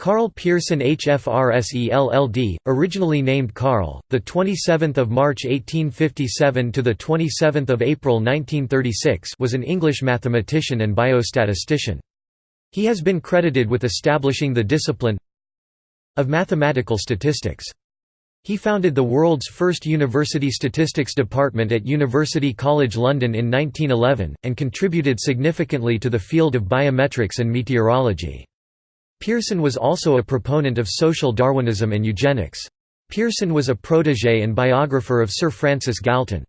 Karl Pearson HFRSELLD, originally named Carl, the 27th of March 1857 to the 27th of April 1936, was an English mathematician and biostatistician. He has been credited with establishing the discipline of mathematical statistics. He founded the world's first university statistics department at University College London in 1911, and contributed significantly to the field of biometrics and meteorology. Pearson was also a proponent of social Darwinism and eugenics. Pearson was a protégé and biographer of Sir Francis Galton.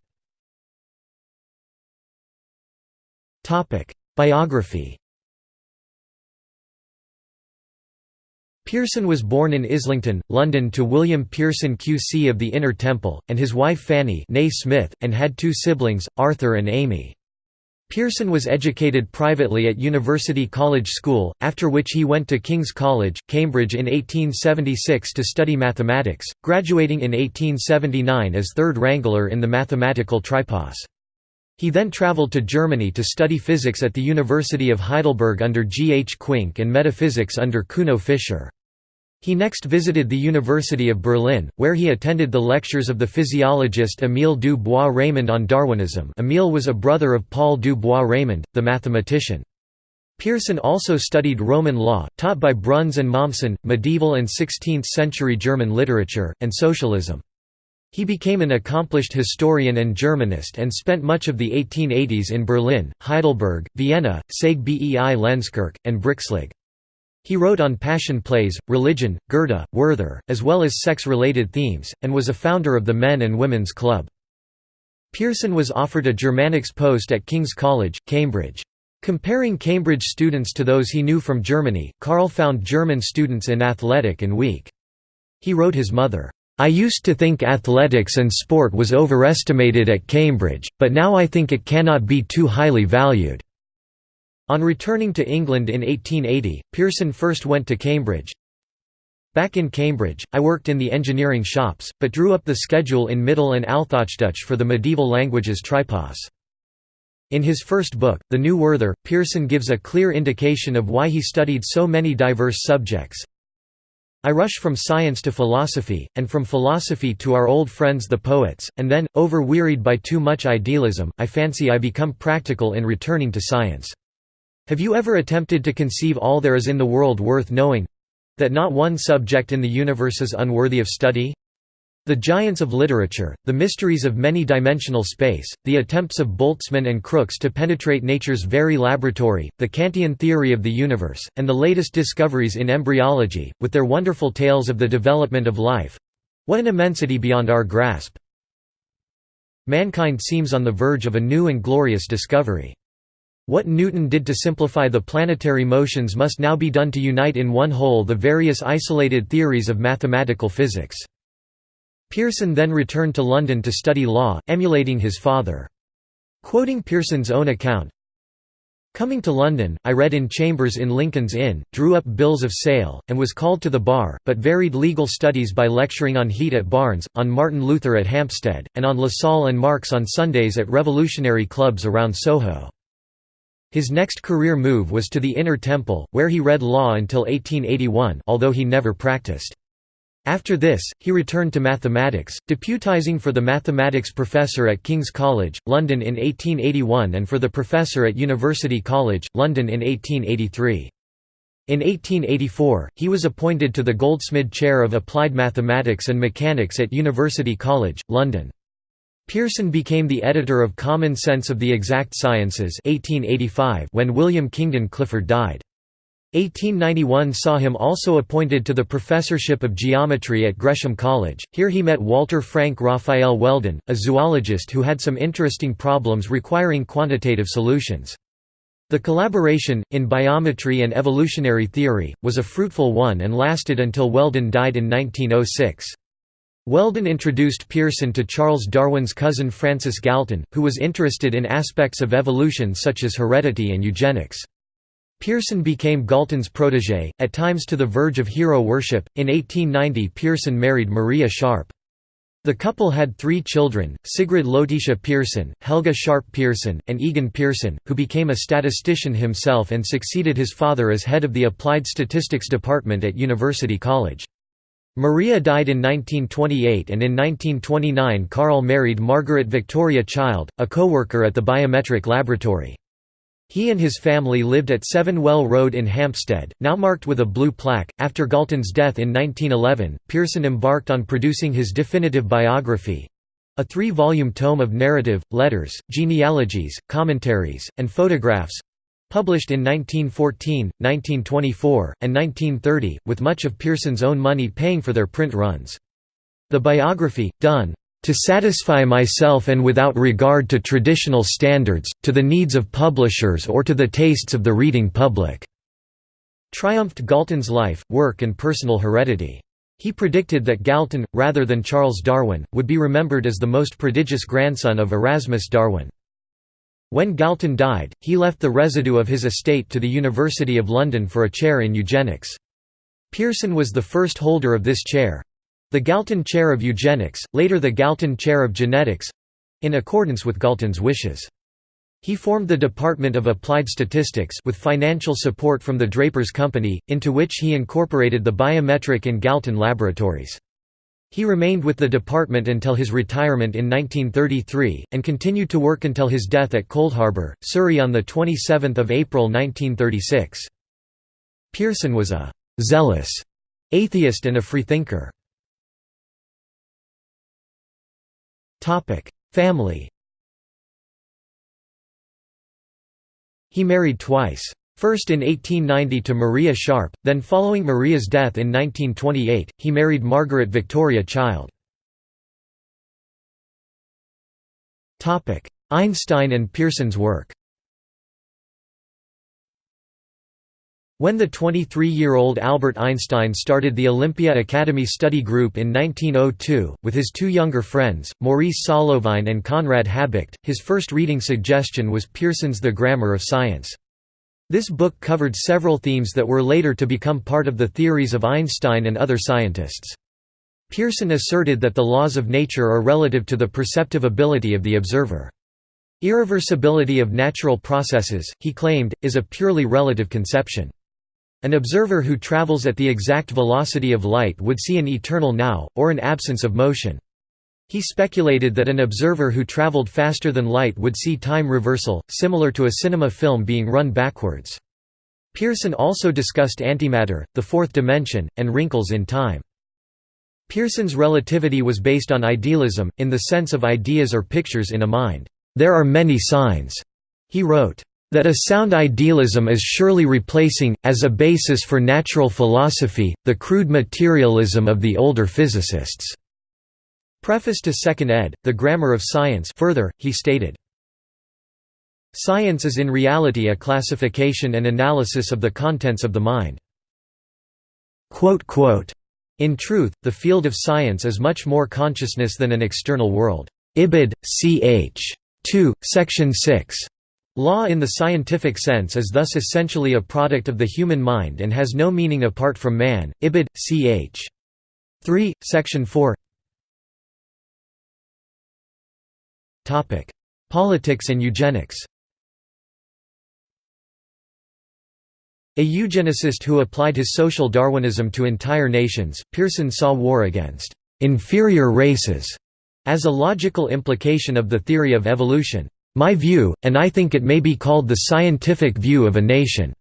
Biography Pearson was born in Islington, London to William Pearson QC of the Inner Temple, and his wife Fanny Smith, and had two siblings, Arthur and Amy. Pearson was educated privately at University College School, after which he went to King's College, Cambridge in 1876 to study mathematics, graduating in 1879 as third wrangler in the mathematical tripos. He then travelled to Germany to study physics at the University of Heidelberg under G. H. Quincke and metaphysics under Kuno Fischer. He next visited the University of Berlin, where he attended the lectures of the physiologist Émile du Bois-Reymond on Darwinism Émile was a brother of Paul du Bois-Reymond, the mathematician. Pearson also studied Roman law, taught by Bruns and Mommsen, medieval and 16th-century German literature, and socialism. He became an accomplished historian and Germanist and spent much of the 1880s in Berlin, Heidelberg, Vienna, Saeg bei and Brixlegg. He wrote on passion plays, religion, Goethe, Werther, as well as sex-related themes, and was a founder of the Men and Women's Club. Pearson was offered a Germanics post at King's College, Cambridge. Comparing Cambridge students to those he knew from Germany, Karl found German students inathletic and weak. He wrote his mother, I used to think athletics and sport was overestimated at Cambridge, but now I think it cannot be too highly valued. On returning to England in 1880, Pearson first went to Cambridge. Back in Cambridge, I worked in the engineering shops, but drew up the schedule in Middle and Althochdeutsch for the medieval languages tripos. In his first book, The New Werther, Pearson gives a clear indication of why he studied so many diverse subjects. I rush from science to philosophy, and from philosophy to our old friends the poets, and then, over-wearied by too much idealism, I fancy I become practical in returning to science. Have you ever attempted to conceive all there is in the world worth knowing—that not one subject in the universe is unworthy of study? The giants of literature, the mysteries of many-dimensional space, the attempts of Boltzmann and Crookes to penetrate nature's very laboratory, the Kantian theory of the universe, and the latest discoveries in embryology, with their wonderful tales of the development of life—what an immensity beyond our grasp! Mankind seems on the verge of a new and glorious discovery. What Newton did to simplify the planetary motions must now be done to unite in one whole the various isolated theories of mathematical physics. Pearson then returned to London to study law, emulating his father. Quoting Pearson's own account, Coming to London, I read in chambers in Lincoln's Inn, drew up bills of sale, and was called to the bar, but varied legal studies by lecturing on Heat at Barnes, on Martin Luther at Hampstead, and on Lassalle and Marx on Sundays at revolutionary clubs around Soho. His next career move was to the Inner Temple, where he read law until 1881 although he never practiced. After this, he returned to mathematics, deputizing for the mathematics professor at King's College, London in 1881 and for the professor at University College, London in 1883. In 1884, he was appointed to the Goldsmid Chair of Applied Mathematics and Mechanics at University College, London. Pearson became the editor of Common Sense of the Exact Sciences 1885 when William Kingdon Clifford died. 1891 saw him also appointed to the professorship of geometry at Gresham College. Here he met Walter Frank Raphael Weldon, a zoologist who had some interesting problems requiring quantitative solutions. The collaboration, in biometry and evolutionary theory, was a fruitful one and lasted until Weldon died in 1906. Weldon introduced Pearson to Charles Darwin's cousin Francis Galton, who was interested in aspects of evolution such as heredity and eugenics. Pearson became Galton's protégé, at times to the verge of hero worship. In 1890, Pearson married Maria Sharp. The couple had three children, Sigrid Letitia Pearson, Helga Sharp Pearson, and Egon Pearson, who became a statistician himself and succeeded his father as head of the Applied Statistics Department at University College. Maria died in 1928 and in 1929 Carl married Margaret Victoria Child, a co-worker at the biometric laboratory. He and his family lived at Seven Well Road in Hampstead, now marked with a blue plaque. After Galton's death in 1911, Pearson embarked on producing his definitive biography a three volume tome of narrative, letters, genealogies, commentaries, and photographs Published in 1914, 1924, and 1930, with much of Pearson's own money paying for their print runs. The biography, done to satisfy myself and without regard to traditional standards, to the needs of publishers or to the tastes of the reading public." triumphed Galton's life, work and personal heredity. He predicted that Galton, rather than Charles Darwin, would be remembered as the most prodigious grandson of Erasmus Darwin. When Galton died, he left the residue of his estate to the University of London for a chair in eugenics. Pearson was the first holder of this chair—the Galton Chair of Eugenics, later the Galton Chair of Genetics—in accordance with Galton's wishes. He formed the Department of Applied Statistics with financial support from the Drapers Company, into which he incorporated the biometric and Galton laboratories. He remained with the department until his retirement in 1933, and continued to work until his death at Coldharbour, Surrey on 27 April 1936. Pearson was a «zealous» atheist and a freethinker. Family He married twice. First in 1890 to Maria Sharp, then following Maria's death in 1928, he married Margaret Victoria Child. Einstein and Pearson's work When the 23-year-old Albert Einstein started the Olympia Academy Study Group in 1902, with his two younger friends, Maurice Solovine and Conrad Habicht, his first reading suggestion was Pearson's The Grammar of Science. This book covered several themes that were later to become part of the theories of Einstein and other scientists. Pearson asserted that the laws of nature are relative to the perceptive ability of the observer. Irreversibility of natural processes, he claimed, is a purely relative conception. An observer who travels at the exact velocity of light would see an eternal now, or an absence of motion. He speculated that an observer who traveled faster than light would see time reversal, similar to a cinema film being run backwards. Pearson also discussed antimatter, the fourth dimension, and wrinkles in time. Pearson's relativity was based on idealism, in the sense of ideas or pictures in a mind. There are many signs, he wrote, that a sound idealism is surely replacing, as a basis for natural philosophy, the crude materialism of the older physicists. Preface to Second ed., The Grammar of Science further, he stated, Science is in reality a classification and analysis of the contents of the mind. In truth, the field of science is much more consciousness than an external world. Ibid. ch. 2, section 6. Law in the scientific sense is thus essentially a product of the human mind and has no meaning apart from man. Ibid. ch. 3, section 4 Politics and eugenics. A eugenicist who applied his social Darwinism to entire nations, Pearson saw war against «inferior races» as a logical implication of the theory of evolution. My view, and I think it may be called the scientific view of a nation,"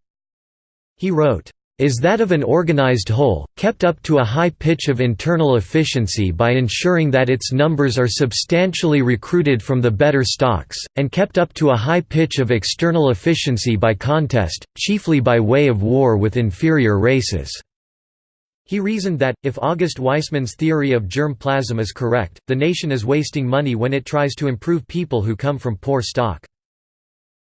he wrote is that of an organized whole, kept up to a high pitch of internal efficiency by ensuring that its numbers are substantially recruited from the better stocks, and kept up to a high pitch of external efficiency by contest, chiefly by way of war with inferior races." He reasoned that, if August Weismann's theory of germ plasm is correct, the nation is wasting money when it tries to improve people who come from poor stock.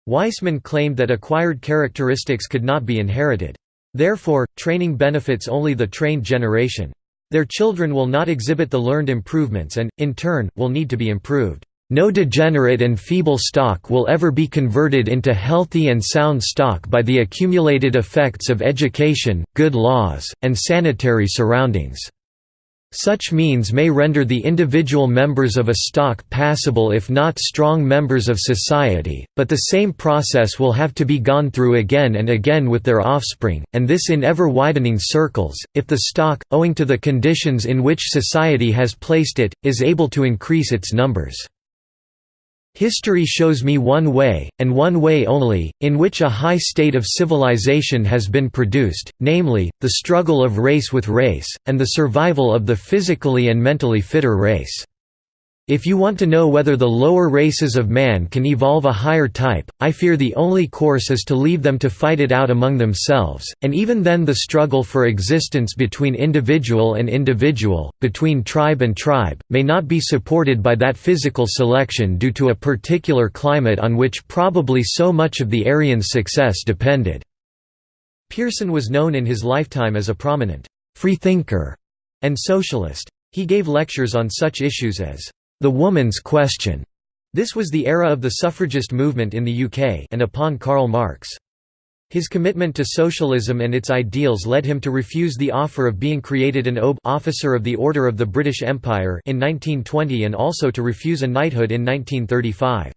Weismann claimed that acquired characteristics could not be inherited. Therefore, training benefits only the trained generation. Their children will not exhibit the learned improvements and, in turn, will need to be improved. No degenerate and feeble stock will ever be converted into healthy and sound stock by the accumulated effects of education, good laws, and sanitary surroundings. Such means may render the individual members of a stock passable if not strong members of society, but the same process will have to be gone through again and again with their offspring, and this in ever-widening circles, if the stock, owing to the conditions in which society has placed it, is able to increase its numbers. History shows me one way, and one way only, in which a high state of civilization has been produced, namely, the struggle of race with race, and the survival of the physically and mentally fitter race. If you want to know whether the lower races of man can evolve a higher type, I fear the only course is to leave them to fight it out among themselves, and even then the struggle for existence between individual and individual, between tribe and tribe, may not be supported by that physical selection due to a particular climate on which probably so much of the Aryan's success depended." Pearson was known in his lifetime as a prominent «freethinker» and socialist. He gave lectures on such issues as the woman's question. This was the era of the suffragist movement in the UK and upon Karl Marx. His commitment to socialism and its ideals led him to refuse the offer of being created an OBE officer of the Order of the British Empire in 1920 and also to refuse a knighthood in 1935.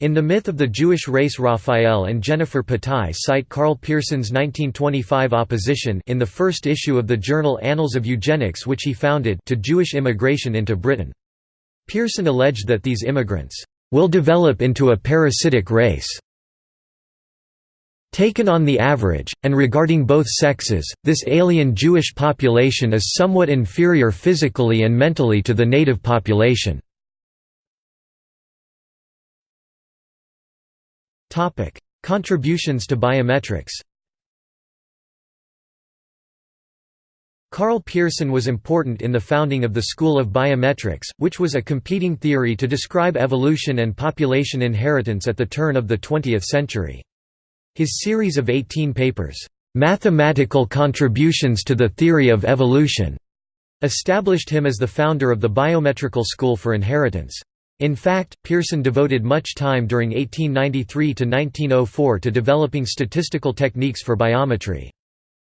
In The Myth of the Jewish Race Raphael and Jennifer Patai cite Karl Pearson's 1925 opposition in the first issue of the journal Annals of Eugenics which he founded to Jewish immigration into Britain. Pearson alleged that these immigrants will develop into a parasitic race. Taken on the average, and regarding both sexes, this alien Jewish population is somewhat inferior physically and mentally to the native population. Contributions to biometrics Karl Pearson was important in the founding of the School of Biometrics, which was a competing theory to describe evolution and population inheritance at the turn of the 20th century. His series of 18 papers, "'Mathematical Contributions to the Theory of Evolution' established him as the founder of the Biometrical School for Inheritance. In fact, Pearson devoted much time during 1893 to 1904 to developing statistical techniques for biometry.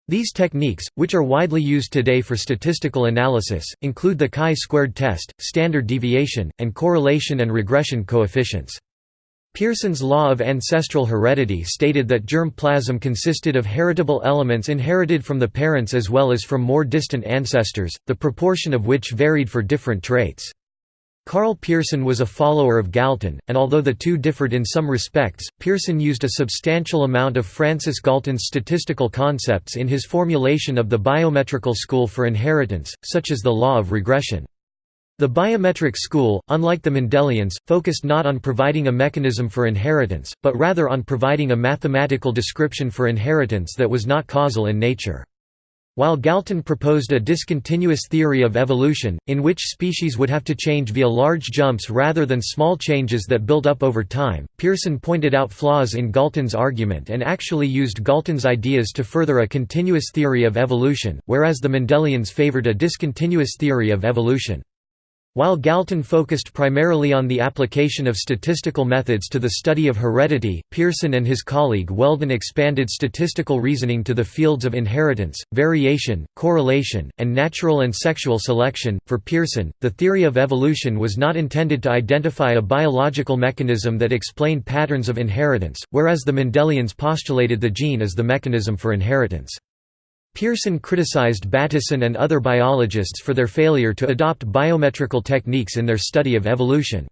These techniques, which are widely used today for statistical analysis, include the chi-squared test, standard deviation, and correlation and regression coefficients. Pearson's law of ancestral heredity stated that germ plasm consisted of heritable elements inherited from the parents as well as from more distant ancestors, the proportion of which varied for different traits. Karl Pearson was a follower of Galton, and although the two differed in some respects, Pearson used a substantial amount of Francis Galton's statistical concepts in his formulation of the biometrical school for inheritance, such as the law of regression. The biometric school, unlike the Mendelians, focused not on providing a mechanism for inheritance, but rather on providing a mathematical description for inheritance that was not causal in nature. While Galton proposed a discontinuous theory of evolution, in which species would have to change via large jumps rather than small changes that build up over time, Pearson pointed out flaws in Galton's argument and actually used Galton's ideas to further a continuous theory of evolution, whereas the Mendelians favored a discontinuous theory of evolution. While Galton focused primarily on the application of statistical methods to the study of heredity, Pearson and his colleague Weldon expanded statistical reasoning to the fields of inheritance, variation, correlation, and natural and sexual selection. For Pearson, the theory of evolution was not intended to identify a biological mechanism that explained patterns of inheritance, whereas the Mendelians postulated the gene as the mechanism for inheritance. Pearson criticized Bateson and other biologists for their failure to adopt biometrical techniques in their study of evolution.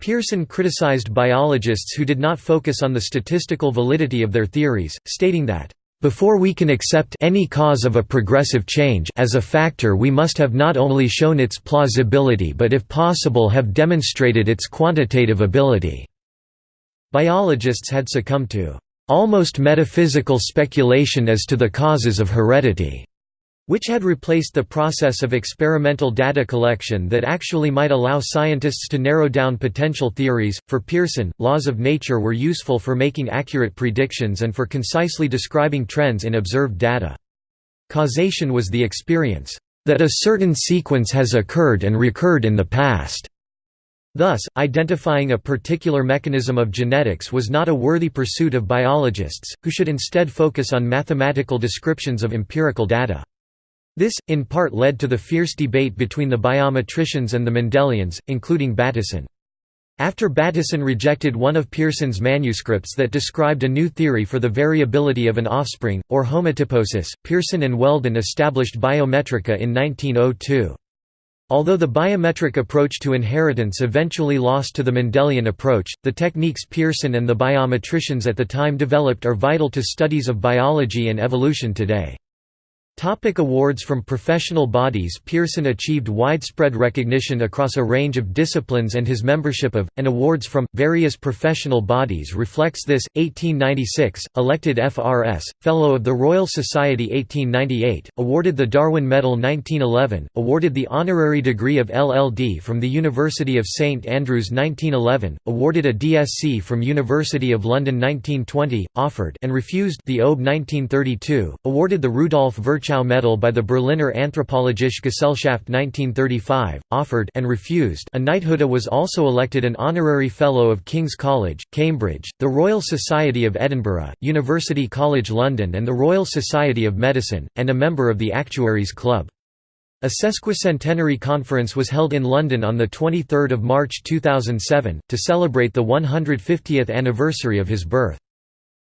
Pearson criticized biologists who did not focus on the statistical validity of their theories, stating that, "...before we can accept any cause of a progressive change as a factor we must have not only shown its plausibility but if possible have demonstrated its quantitative ability." Biologists had succumbed to almost metaphysical speculation as to the causes of heredity, which had replaced the process of experimental data collection that actually might allow scientists to narrow down potential theories. For Pearson, laws of nature were useful for making accurate predictions and for concisely describing trends in observed data. Causation was the experience that a certain sequence has occurred and recurred in the past. Thus, identifying a particular mechanism of genetics was not a worthy pursuit of biologists, who should instead focus on mathematical descriptions of empirical data. This, in part led to the fierce debate between the biometricians and the Mendelians, including Bateson. After Bateson rejected one of Pearson's manuscripts that described a new theory for the variability of an offspring, or homotyposis, Pearson and Weldon established Biometrika in 1902. Although the biometric approach to inheritance eventually lost to the Mendelian approach, the techniques Pearson and the biometricians at the time developed are vital to studies of biology and evolution today. Topic awards from professional bodies Pearson achieved widespread recognition across a range of disciplines and his membership of, and awards from, various professional bodies reflects this. 1896, elected FRS, Fellow of the Royal Society 1898, awarded the Darwin Medal 1911, awarded the honorary degree of LLD from the University of St Andrews 1911, awarded a DSc from University of London 1920, offered and refused the OBE 1932, awarded the Rudolf Virchow Medal by the Berliner Anthropologische Gesellschaft 1935, offered and refused a knighthood was also elected an honorary Fellow of King's College, Cambridge, the Royal Society of Edinburgh, University College London and the Royal Society of Medicine, and a member of the Actuaries Club. A sesquicentenary conference was held in London on 23 March 2007, to celebrate the 150th anniversary of his birth.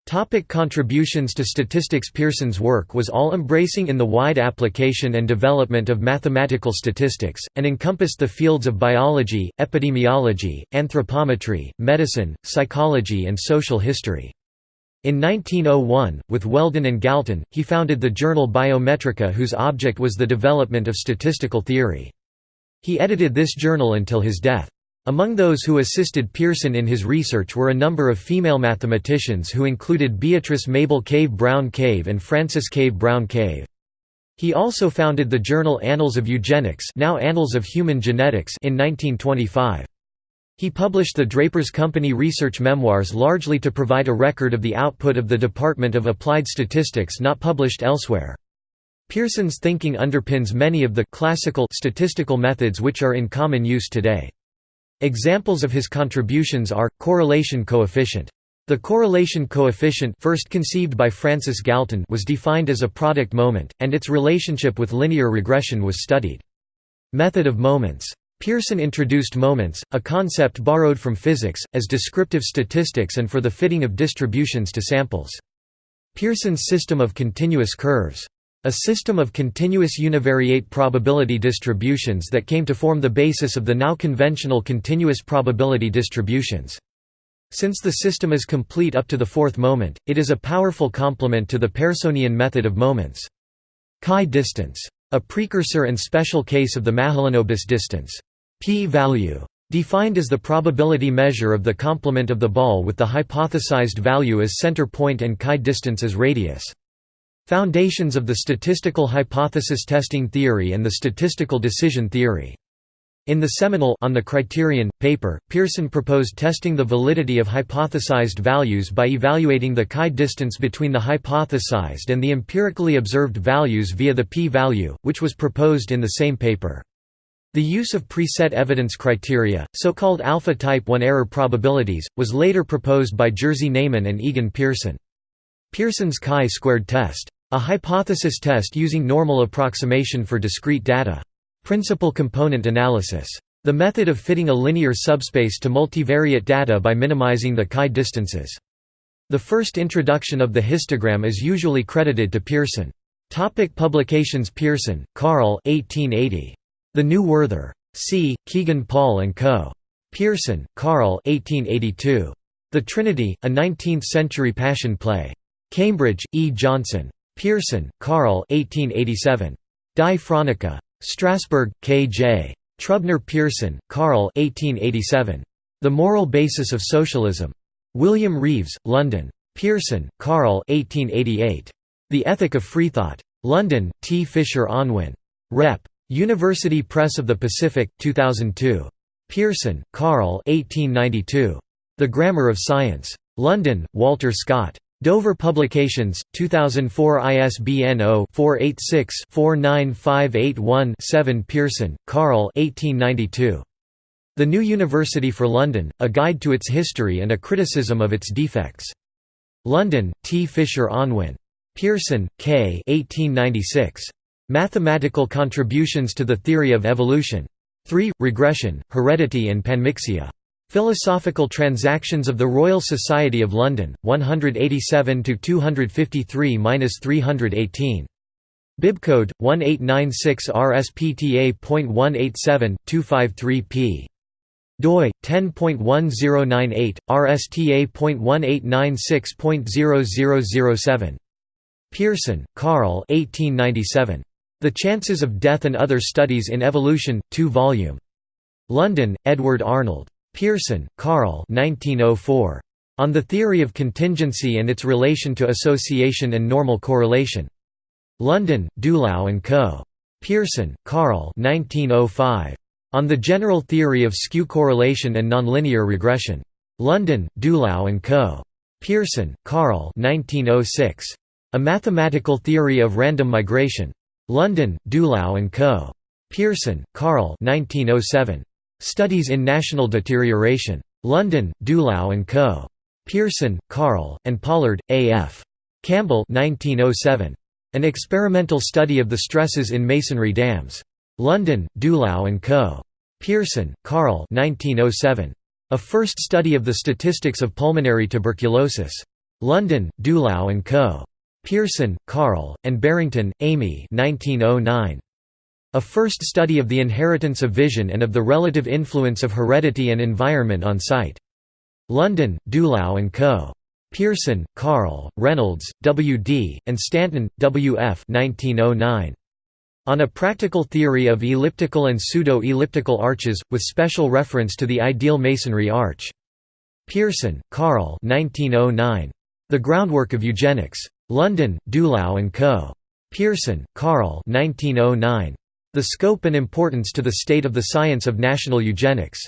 Topic contributions to statistics Pearson's work was all-embracing in the wide application and development of mathematical statistics, and encompassed the fields of biology, epidemiology, anthropometry, medicine, psychology and social history. In 1901, with Weldon and Galton, he founded the journal Biometrika whose object was the development of statistical theory. He edited this journal until his death. Among those who assisted Pearson in his research were a number of female mathematicians who included Beatrice Mabel Cave Brown Cave and Frances Cave Brown Cave. He also founded the journal Annals of Eugenics now Annals of Human Genetics in 1925. He published the Draper's Company Research Memoirs largely to provide a record of the output of the Department of Applied Statistics not published elsewhere. Pearson's thinking underpins many of the classical statistical methods which are in common use today. Examples of his contributions are, correlation coefficient. The correlation coefficient first conceived by Francis Galton was defined as a product moment, and its relationship with linear regression was studied. Method of moments. Pearson introduced moments, a concept borrowed from physics, as descriptive statistics and for the fitting of distributions to samples. Pearson's system of continuous curves. A system of continuous univariate probability distributions that came to form the basis of the now conventional continuous probability distributions. Since the system is complete up to the fourth moment, it is a powerful complement to the Pearsonian method of moments. Chi distance. A precursor and special case of the Mahalanobis distance. P-value. Defined as the probability measure of the complement of the ball with the hypothesized value as center point and chi distance as radius. Foundations of the statistical hypothesis testing theory and the statistical decision theory. In the seminal On the Criterion paper, Pearson proposed testing the validity of hypothesized values by evaluating the chi distance between the hypothesized and the empirically observed values via the p-value, which was proposed in the same paper. The use of preset evidence criteria, so-called alpha-type 1 error probabilities, was later proposed by Jerzy Neyman and Egon Pearson. Pearson's chi-squared test a hypothesis test using normal approximation for discrete data. Principal component analysis. The method of fitting a linear subspace to multivariate data by minimizing the chi distances. The first introduction of the histogram is usually credited to Pearson. Topic publications Pearson, Carl 1880. The New Werther. C. Kegan Paul & Co. Pearson, Carl 1882. The Trinity, a 19th-century passion play. Cambridge, E. Johnson. Pearson, Carl 1887. Die Fronica. Strasbourg, K. J. Trubner Pearson, Carl 1887. The Moral Basis of Socialism. William Reeves, London. Pearson, Carl 1888. The Ethic of Freethought. London, T. Fisher Unwin. Rep. University Press of the Pacific, 2002. Pearson, Carl 1892. The Grammar of Science. London, Walter Scott. Dover Publications, 2004 ISBN 0-486-49581-7 Pearson, Carl The New University for London, A Guide to its History and a Criticism of its Defects. London, T. Fisher Unwin. Pearson, K. 1896. Mathematical contributions to the theory of evolution. 3. Regression, heredity and panmixia. Philosophical Transactions of the Royal Society of London, 187 253-318. Bibcode 1896 RSPTA.187.253 p. doi 10.1098 RSTA.1896.0007. Pearson, Karl. 1897. The Chances of Death and Other Studies in Evolution, 2 volume. London, Edward Arnold. Pearson, Karl. 1904. On the Theory of Contingency and its Relation to Association and Normal Correlation. London, Dulau and Co. Pearson, Karl 1905. On the General Theory of Skew Correlation and Nonlinear Regression. London, Dulau and Co. Pearson, Karl 1906. A Mathematical Theory of Random Migration. London, Dulau and Co. Pearson, Karl 1907. Studies in National Deterioration. London, Dulau and Co. Pearson, Carl, and Pollard, A. F. Campbell 1907. An experimental study of the stresses in masonry dams. London, Dulau and Co. Pearson, Carl 1907. A first study of the statistics of pulmonary tuberculosis. London, Dulau and Co. Pearson, Carl, and Barrington, Amy 1909. A first study of the inheritance of vision and of the relative influence of heredity and environment on sight. London, Dulau and Co. Pearson, Carl, Reynolds, W. D., and Stanton, W. F. 1909. On a Practical Theory of Elliptical and Pseudo-Elliptical Arches, with special reference to the ideal masonry arch. Pearson, Carl 1909. The Groundwork of Eugenics. London, Dulau and Co. Pearson, Carl 1909. The Scope and Importance to the State of the Science of National Eugenics.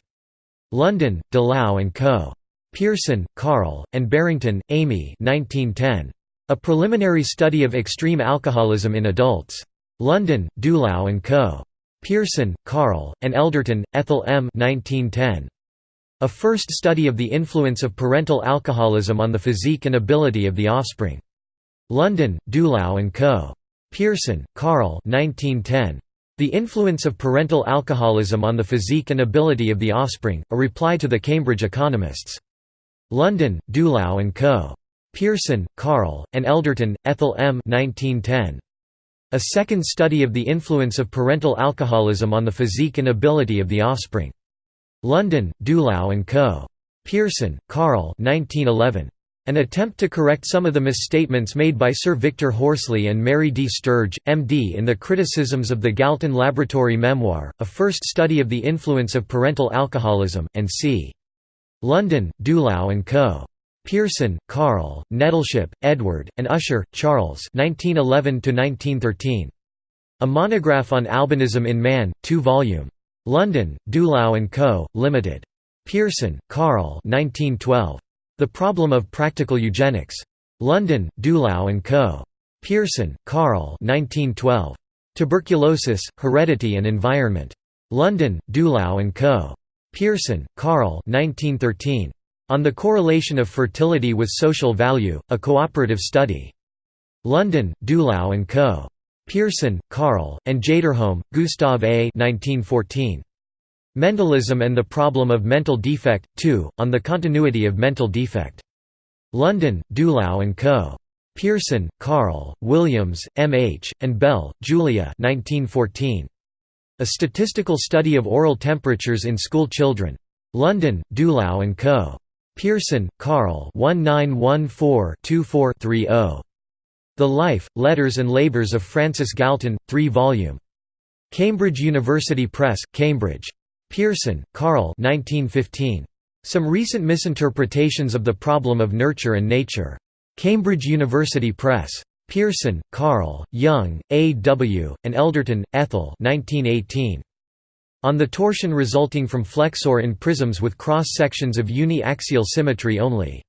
London, Dulau and Co. Pearson, Carl, and Barrington, Amy 1910. A Preliminary Study of Extreme Alcoholism in Adults. London, Dulau and Co. Pearson, Carl, and Elderton, Ethel M. 1910. A First Study of the Influence of Parental Alcoholism on the Physique and Ability of the Offspring. London, Dulau and Co. Pearson, Carl 1910. The Influence of Parental Alcoholism on the Physique and Ability of the Offspring, a reply to the Cambridge Economists. London, Dulau and Co. Pearson, Carl, and Elderton, Ethel M. 1910. A second study of the influence of parental alcoholism on the physique and ability of the offspring. London, Dulau and Co. Pearson, Carl 1911. An attempt to correct some of the misstatements made by Sir Victor Horsley and Mary D. Sturge, M.D. in the Criticisms of the Galton Laboratory Memoir, a first study of the influence of parental alcoholism, and c. London, Dulau and Co. Pearson, Carl, Nettleship, Edward, and Usher, Charles 1911 A monograph on albinism in man, 2 volume. London, Dulau and Co., Limited. Pearson, Carl 1912. The Problem of Practical Eugenics. London, Dulau and Co. Pearson, Carl 1912. Tuberculosis, Heredity and Environment. London, Dulau and Co. Pearson, Carl 1913. On the Correlation of Fertility with Social Value, a Cooperative Study. London, Dulau and Co. Pearson, Carl, and Jaderholm, Gustav A. 1914. Mendelism and the Problem of Mental Defect, 2, on the Continuity of Mental Defect. London, Dulau and Co. Pearson, Carl, Williams, M. H., and Bell, Julia 1914. A Statistical Study of Oral Temperatures in School Children. London, Dulau and Co. Pearson, Carl 1914-24-30. The Life, Letters and Labours of Francis Galton, 3 volume. Cambridge University Press, Cambridge. Pearson, Carl 1915. Some Recent Misinterpretations of the Problem of Nurture and Nature. Cambridge University Press. Pearson, Carl, Young, A. W., and Elderton, Ethel 1918. On the torsion resulting from flexure in prisms with cross-sections of uni-axial symmetry only.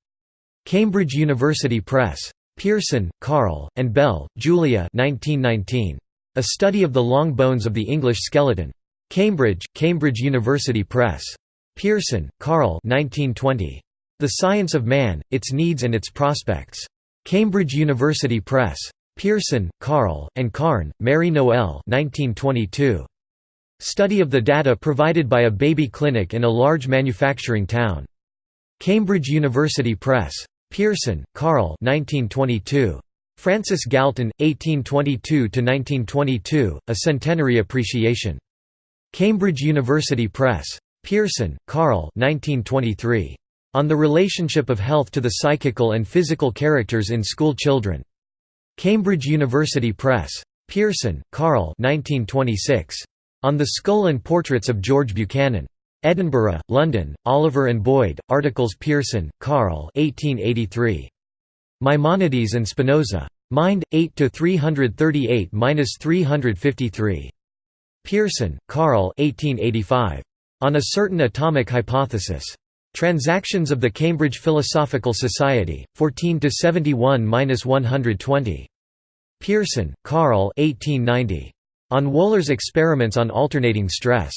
Cambridge University Press. Pearson, Carl, and Bell, Julia 1919. A Study of the Long Bones of the English Skeleton. Cambridge, Cambridge University Press. Pearson, Carl 1920. The Science of Man, Its Needs and Its Prospects. Cambridge University Press. Pearson, Carl, and Karn, Mary Noel 1922. Study of the data provided by a baby clinic in a large manufacturing town. Cambridge University Press. Pearson, Carl 1922. Francis Galton, 1822–1922, A Centenary Appreciation. Cambridge University Press. Pearson, Carl 1923. On the Relationship of Health to the Psychical and Physical Characters in School Children. Cambridge University Press. Pearson, Carl 1926. On the Skull and Portraits of George Buchanan. Edinburgh, London, Oliver and Boyd, articles Pearson, Carl 1883. Maimonides and Spinoza. Mind, 8 338–353. Pearson, Carl 1885. On a Certain Atomic Hypothesis. Transactions of the Cambridge Philosophical Society, 14–71–120. Pearson, Carl 1890. On Wöhler's Experiments on Alternating Stress.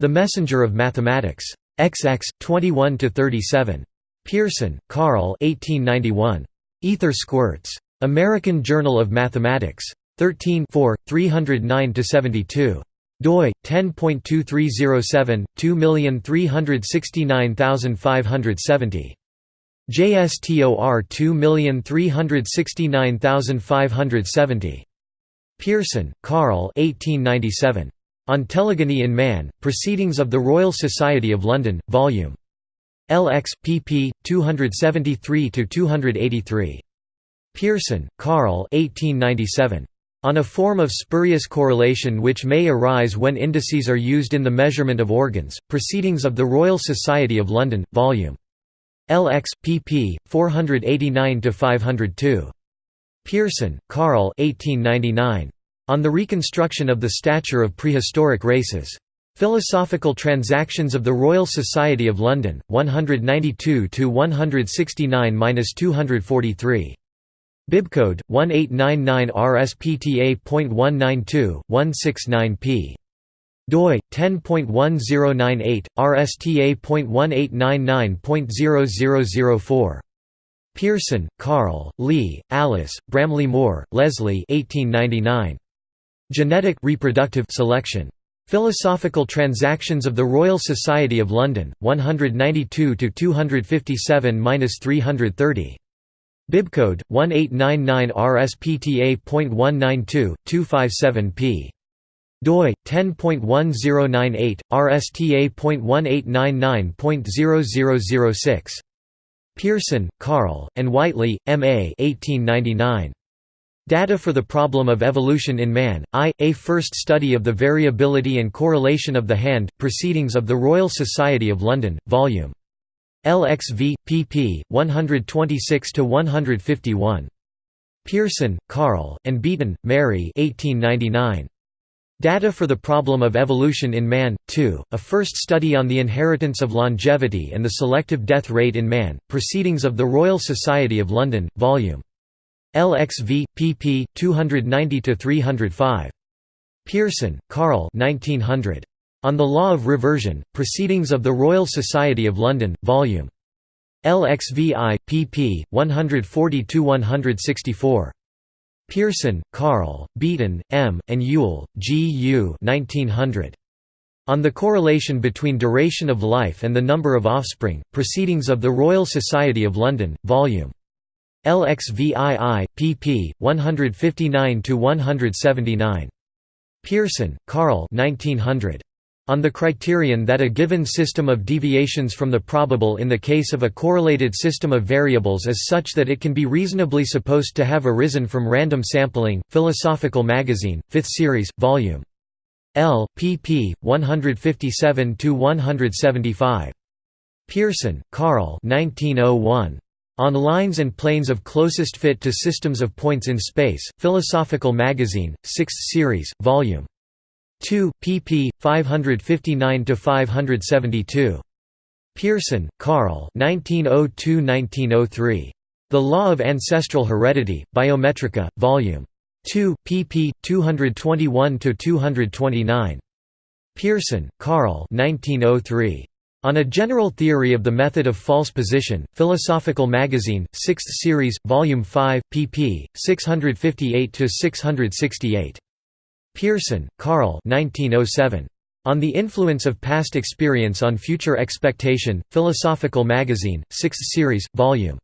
The Messenger of Mathematics. XX, 21–37. Pearson, Carl 1891. Ether Squirts. American Journal of Mathematics. 13 309–72 doi 10.2307 2369570 JSTOR 2369570 Pearson, Carl 1897 On Telegony in Man Proceedings of the Royal Society of London Volume LX pp 273 to 283 Pearson, Carl 1897. On a form of spurious correlation which may arise when indices are used in the measurement of organs, Proceedings of the Royal Society of London, Vol. LX, pp. 489–502. Pearson, Carl 1899. On the Reconstruction of the Stature of Prehistoric Races. Philosophical Transactions of the Royal Society of London, 192–169–243. Bibcode 1899 RSPTA.192.169p. doi 10.1098 RSTA.1899.0004. Pearson, Carl, Lee, Alice, Bramley Moore, Leslie 1899. Genetic reproductive selection. Philosophical Transactions of the Royal Society of London, 192 257–330. Bibcode 1899 RSPTA.192.257p. doi 10.1098 RSTA.1899.0006. Pearson, Carl, and Whiteley, M.A. 1899. Data for the Problem of Evolution in Man, I, A First Study of the Variability and Correlation of the Hand, Proceedings of the Royal Society of London, Vol. LXV, pp. 126–151. Pearson, Carl, and Beaton, Mary 1899. Data for the Problem of Evolution in Man, 2, a first study on the inheritance of longevity and the selective death rate in man, Proceedings of the Royal Society of London, Vol. LXV, pp. 290–305. Pearson, Carl 1900. On the Law of Reversion, Proceedings of the Royal Society of London, Vol. LXVI, pp. 140–164. Pearson, Carl, Beaton, M., and Yule, G. U. 1900. On the Correlation between Duration of Life and the Number of Offspring, Proceedings of the Royal Society of London, Vol. LXVII, pp. 159–179. Pearson, Carl 1900. On the criterion that a given system of deviations from the probable in the case of a correlated system of variables is such that it can be reasonably supposed to have arisen from random sampling, Philosophical Magazine, 5th Series, Vol. L, pp. 157–175. Pearson, Carl 1901. On Lines and Planes of Closest Fit to Systems of Points in Space, Philosophical Magazine, 6th Series, Vol. 2, pp. 559–572. Pearson, Carl 1902–1903. The Law of Ancestral Heredity, Biometrika, Vol. 2, pp. 221–229. Pearson, Carl 1903. On a General Theory of the Method of False Position, Philosophical Magazine, 6th Series, Volume 5, pp. 658–668. Pearson, Carl 1907. On the Influence of Past Experience on Future Expectation, Philosophical Magazine, 6th Series, Vol.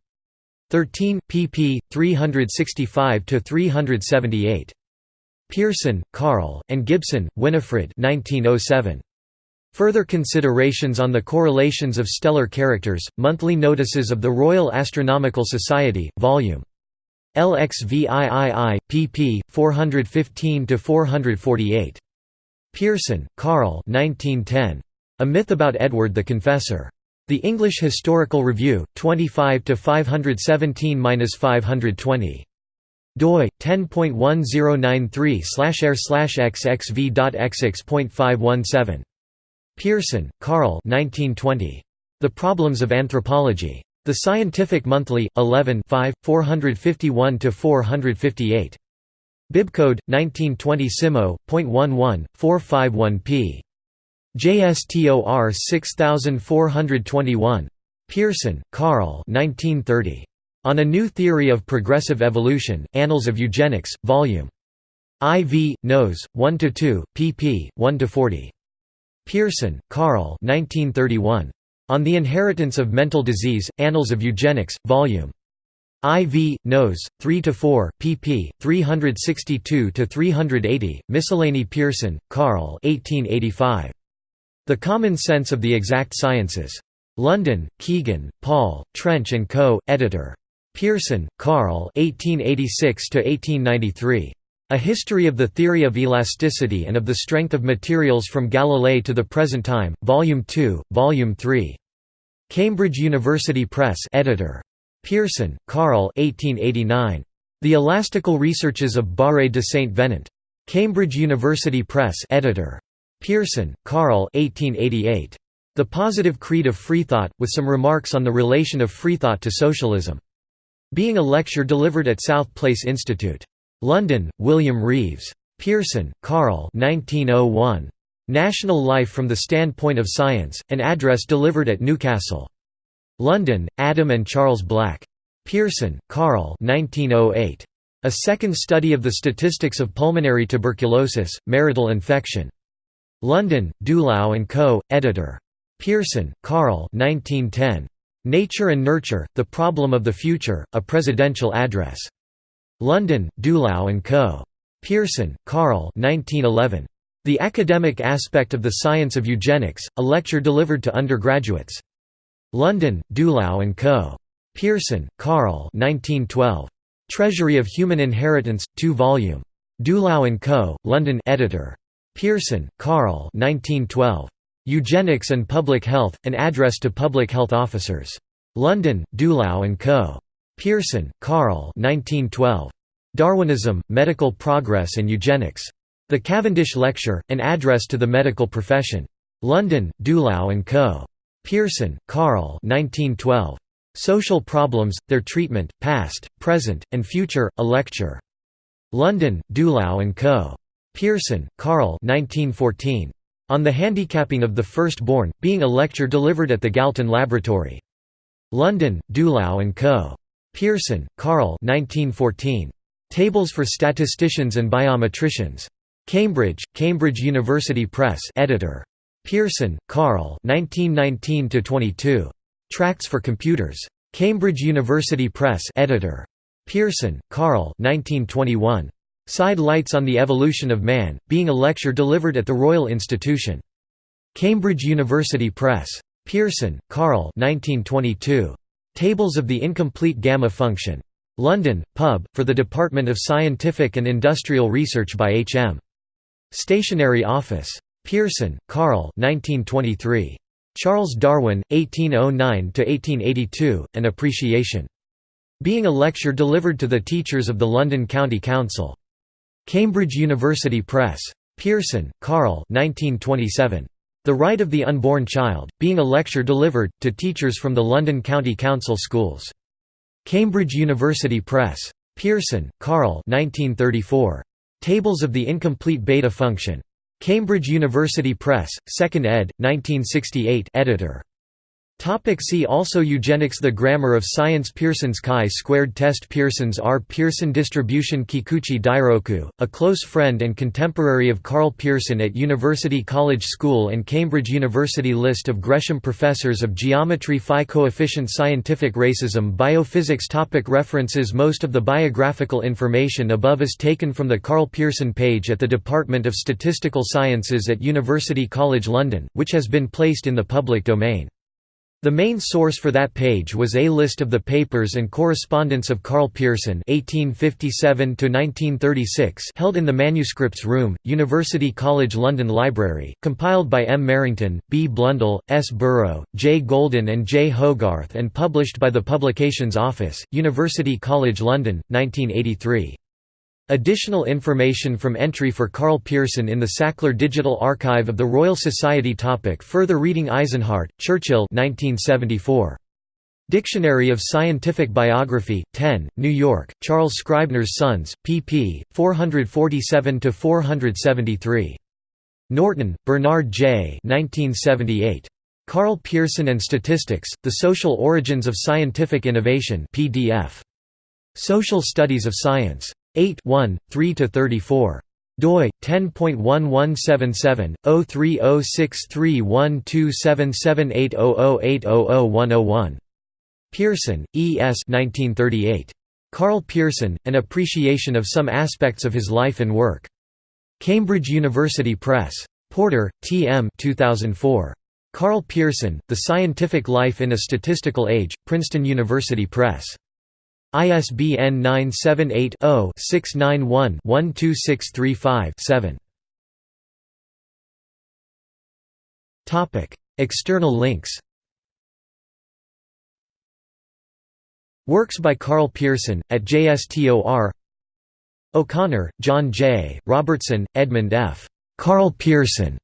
13, pp. 365–378. Pearson, Carl, and Gibson, Winifred 1907. Further considerations on the correlations of stellar characters, Monthly Notices of the Royal Astronomical Society, Vol. LXVIII, pp. 415–448. Pearson, Karl A Myth About Edward the Confessor. The English Historical Review, 25 517–520 doi 10.1093/r/xxv.xx.517 Pearson, Karl. 1920. The Problems of Anthropology. The Scientific Monthly, 11 5, 451–458. Bibcode, 1920 Simo, .11, 451p. JSTOR 6421. Pearson, Karl 1930. On a New Theory of Progressive Evolution, Annals of Eugenics, Vol. IV, Nos. 1–2, pp. 1–40. Pearson, Karl On the Inheritance of Mental Disease, Annals of Eugenics, Vol. IV, Nos. 3–4, pp. 362–380, Miscellany Pearson, Karl 1885. The Common Sense of the Exact Sciences. London, Kegan, Paul, Trench & Co., editor. Pearson, Karl 1886–1893. A History of the Theory of Elasticity and of the Strength of Materials from Galilei to the Present Time, Volume 2, Volume 3. Cambridge University Press editor. Pearson, Karl 1889. The Elastical Researches of Barre de Saint Venant. Cambridge University Press editor. Pearson, Karl 1888. The Positive Creed of Freethought, with some remarks on the relation of freethought to socialism. Being a lecture delivered at South Place Institute. London, William Reeves. Pearson, Karl 1901. National Life from the Standpoint of Science, an address delivered at Newcastle. London, Adam and Charles Black. Pearson, Karl 1908. A Second Study of the Statistics of Pulmonary Tuberculosis, Marital Infection. London, Dulau and Co., editor. Pearson, Karl 1910. Nature and Nurture, The Problem of the Future, A Presidential Address. London, Dulau and Co. Pearson, Karl 1911. The Academic Aspect of the Science of Eugenics, a lecture delivered to undergraduates. London, Dulau and Co. Pearson, Karl 1912. Treasury of Human Inheritance, 2 volume. Dulau and Co., London editor. Pearson, Karl 1912. Eugenics and Public Health, an address to public health officers. London, Dulau and Co. Pearson, Karl 1912. Darwinism, Medical Progress and Eugenics. The Cavendish Lecture, an address to the medical profession. London, Dulau and Co. Pearson, Karl 1912. Social Problems, Their Treatment, Past, Present, and Future, a lecture. London, Dulau and Co. Pearson, Karl 1914. On the Handicapping of the Firstborn, being a lecture delivered at the Galton Laboratory. London, Dulau and Co. Pearson, Karl 1914. Tables for Statisticians and Biometricians. Cambridge, Cambridge University Press editor. Pearson, Karl 1919 Tracts for Computers. Cambridge University Press editor. Pearson, Karl 1921. Side Lights on the Evolution of Man, being a lecture delivered at the Royal Institution. Cambridge University Press. Pearson, Karl 1922. Tables of the incomplete gamma function. London, Pub, for the Department of Scientific and Industrial Research by H. M. Stationery Office. Pearson, Karl 1923. Charles Darwin, 1809–1882, An Appreciation. Being a lecture delivered to the teachers of the London County Council. Cambridge University Press. Pearson, Karl 1927. The Right of the Unborn Child, being a lecture delivered, to teachers from the London County Council schools. Cambridge University Press. Pearson, Karl 1934. Tables of the Incomplete Beta Function. Cambridge University Press, 2nd ed., 1968 editor. Topic see also Eugenics The grammar of science Pearson's chi-squared test Pearson's R. Pearson distribution Kikuchi Dairoku, a close friend and contemporary of Karl Pearson at University College School and Cambridge University List of Gresham Professors of Geometry Phi coefficient Scientific racism Biophysics topic References Most of the biographical information above is taken from the Karl Pearson page at the Department of Statistical Sciences at University College London, which has been placed in the public domain. The main source for that page was a list of the papers and correspondence of Karl Pearson (1857–1936) held in the Manuscripts Room, University College London Library, compiled by M. Merrington, B. Blundell, S. Burrow, J. Golden, and J. Hogarth, and published by the Publications Office, University College London, 1983. Additional information from entry for Karl Pearson in the Sackler Digital Archive of the Royal Society topic Further reading Eisenhart, Churchill 1974. Dictionary of Scientific Biography, 10, New York, Charles Scribner's Sons, pp. 447–473. Norton, Bernard J. 1978. Karl Pearson and Statistics, The Social Origins of Scientific Innovation PDF. Social Studies of Science. 8 1, 3–34 doi 10.1177 0306312778008001001 Pearson, E. S. 1938. Karl Pearson, An Appreciation of Some Aspects of His Life and Work. Cambridge University Press. Porter, T. M. 2004. Karl Pearson, The Scientific Life in a Statistical Age, Princeton University Press. ISBN 978-0-691-12635-7. External links Works by Karl Pearson, at JSTOR O'Connor, John J., Robertson, Edmund F. Karl Pearson.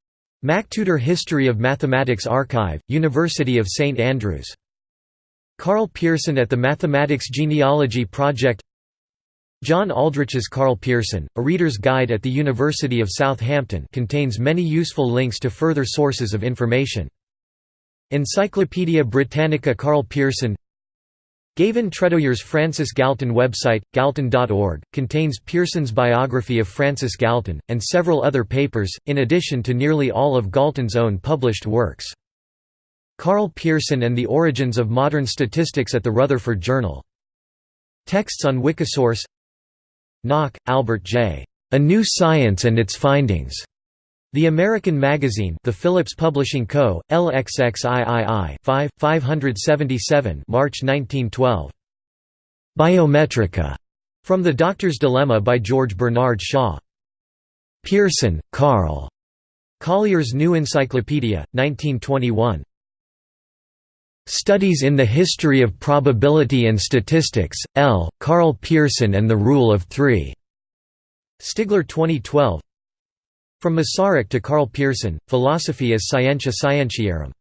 MacTutor History of Mathematics Archive, University of St Andrews Karl Pearson at the Mathematics Genealogy Project John Aldrich's Karl Pearson, A Reader's Guide at the University of Southampton contains many useful links to further sources of information. Encyclopædia Britannica Karl Pearson Gavin Tredoux's Francis Galton website, galton.org, contains Pearson's biography of Francis Galton, and several other papers, in addition to nearly all of Galton's own published works. Karl Pearson and the Origins of Modern Statistics at the Rutherford Journal. Texts on Wikisource Nock, Albert J. A New Science and Its Findings. The American Magazine The Phillips Publishing Co., LXXIII 5, 577 March 1912. Biometrika. From the Doctor's Dilemma by George Bernard Shaw. Pearson, Karl. Collier's New Encyclopedia, 1921. Studies in the History of Probability and Statistics, L. Karl Pearson and the Rule of Three. Stigler 2012 From Masaryk to Karl Pearson, Philosophy as Scientia Scientiarum.